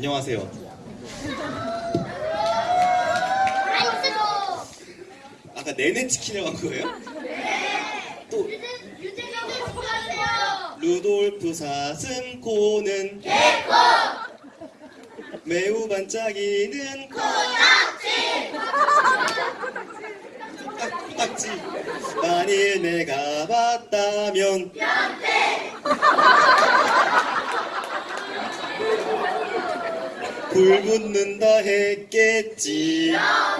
안녕하세요. 아까 내내 치킨이라고 한 거예요? 또 루돌프 사슴코는 매우 반짝이는 코딱지! 만일 내가 봤다면 불 붙는다 했겠지 아,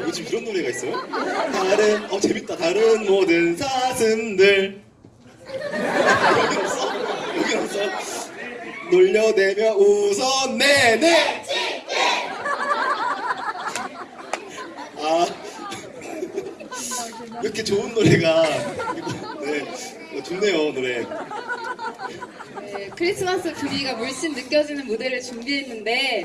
요즘 이런 노래가 있어요? 다른 어 재밌다. 다른 모든 사슴들 여기 없어? 여기 없어? 놀려대며 웃어내네. 아 이렇게 좋은 노래가 네 어, 좋네요 노래. 네, 크리스마스 분위기가 물씬 느껴지는 무대를 준비했는데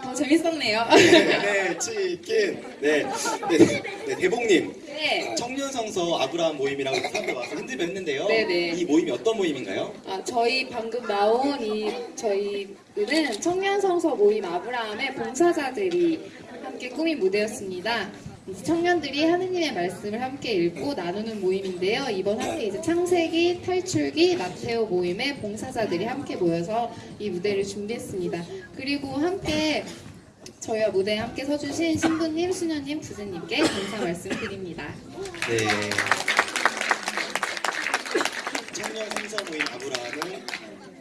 더 재밌었네요. 네 치킨 네, 네, 네 대봉님 네. 청년 성서 아브라함 모임이라고 사람들 와서 핸드를 했는데요. 네네. 이 모임이 어떤 모임인가요? 아, 저희 방금 나온 이 저희는 청년 성서 모임 아브라함의 봉사자들이 함께 꾸민 무대였습니다. 청년들이 하느님의 말씀을 함께 읽고 나누는 모임인데요. 이번 함께 이제 창세기, 탈출기, 마테오 모임의 봉사자들이 함께 모여서 이 무대를 준비했습니다. 그리고 함께 저희와 무대에 함께 서주신 신부님, 수녀님, 부제님께 감사 말씀드립니다. 네. 청년 성서 모임 아브라함은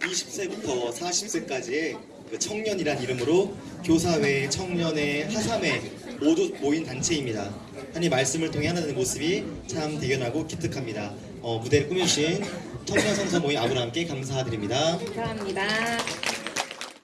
20세부터 40세까지의 그 청년이란 이름으로 교사회, 청년회, 하삼회 모두 모인 단체입니다. 하나님 말씀을 통해 하나님의 모습이 참 대견하고 기특합니다. 어, 무대를 꾸며주신 청년 성서 모임 아브라함께 감사드립니다. 감사합니다.